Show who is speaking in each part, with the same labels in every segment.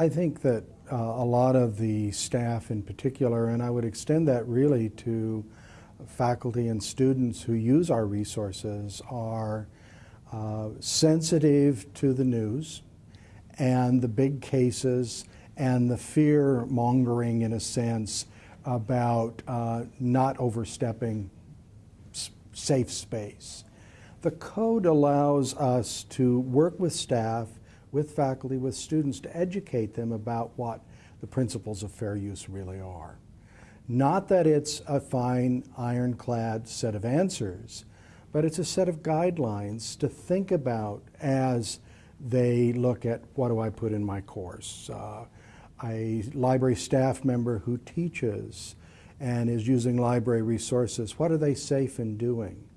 Speaker 1: I think that uh, a lot of the staff in particular, and I would extend that really to faculty and students who use our resources, are uh, sensitive to the news and the big cases and the fear mongering, in a sense, about uh, not overstepping safe space. The code allows us to work with staff, with faculty, with students to educate them about what the principles of fair use really are. Not that it's a fine, ironclad set of answers, but it's a set of guidelines to think about as they look at what do I put in my course. Uh, a library staff member who teaches and is using library resources, what are they safe in doing?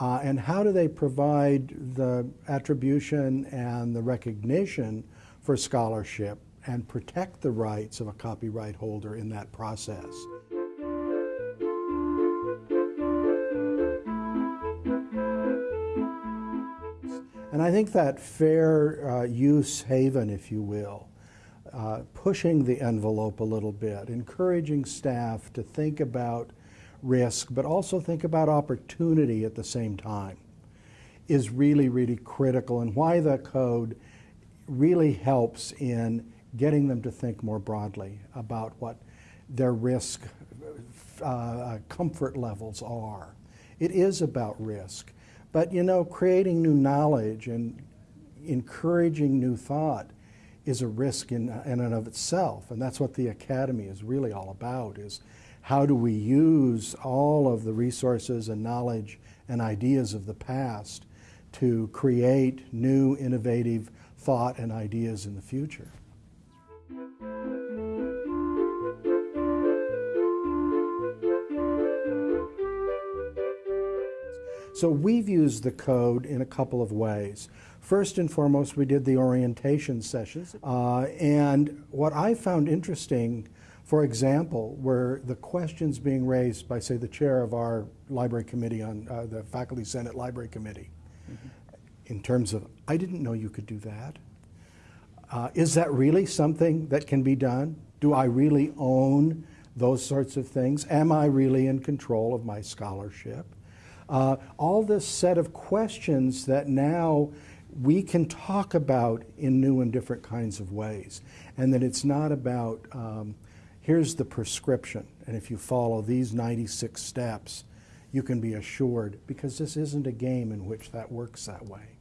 Speaker 1: Uh, and how do they provide the attribution and the recognition for scholarship and protect the rights of a copyright holder in that process? And I think that fair uh, use haven, if you will, uh, pushing the envelope a little bit, encouraging staff to think about risk, but also think about opportunity at the same time, is really, really critical, and why the code really helps in getting them to think more broadly about what their risk uh, comfort levels are. It is about risk. But you know, creating new knowledge and encouraging new thought is a risk in, in and of itself. And that's what the Academy is really all about, is how do we use all of the resources and knowledge and ideas of the past to create new innovative thought and ideas in the future. So we've used the code in a couple of ways. First and foremost, we did the orientation sessions. Uh, and what I found interesting, for example, were the questions being raised by, say, the chair of our library committee on uh, the Faculty Senate Library Committee, mm -hmm. in terms of, I didn't know you could do that. Uh, is that really something that can be done? Do I really own those sorts of things? Am I really in control of my scholarship? Uh, all this set of questions that now we can talk about in new and different kinds of ways. And that it's not about, um, here's the prescription, and if you follow these 96 steps, you can be assured, because this isn't a game in which that works that way.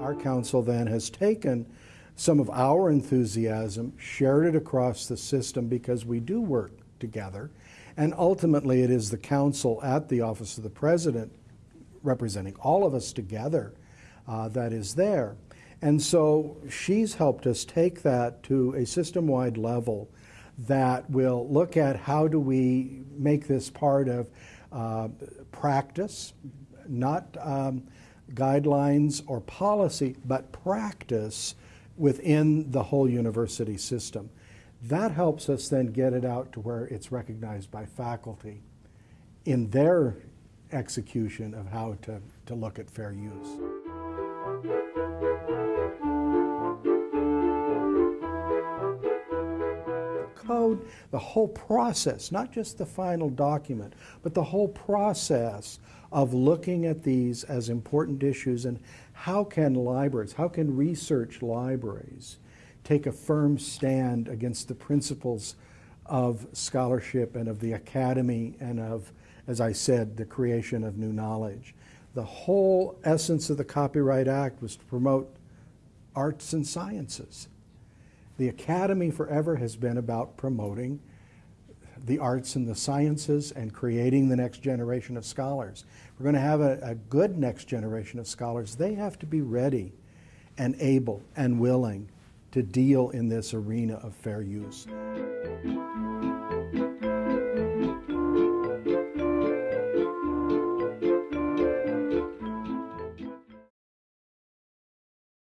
Speaker 1: Our counsel then has taken some of our enthusiasm, shared it across the system because we do work together. And ultimately, it is the counsel at the Office of the President, representing all of us together, uh, that is there. And so she's helped us take that to a system wide level that will look at how do we make this part of uh, practice, not um, guidelines or policy, but practice within the whole university system. That helps us then get it out to where it's recognized by faculty in their execution of how to, to look at fair use. Code, the whole process, not just the final document, but the whole process of looking at these as important issues and how can libraries, how can research libraries take a firm stand against the principles of scholarship and of the academy and of, as I said, the creation of new knowledge. The whole essence of the Copyright Act was to promote arts and sciences. The Academy forever has been about promoting the arts and the sciences and creating the next generation of scholars. We're going to have a, a good next generation of scholars, they have to be ready and able and willing to deal in this arena of fair use.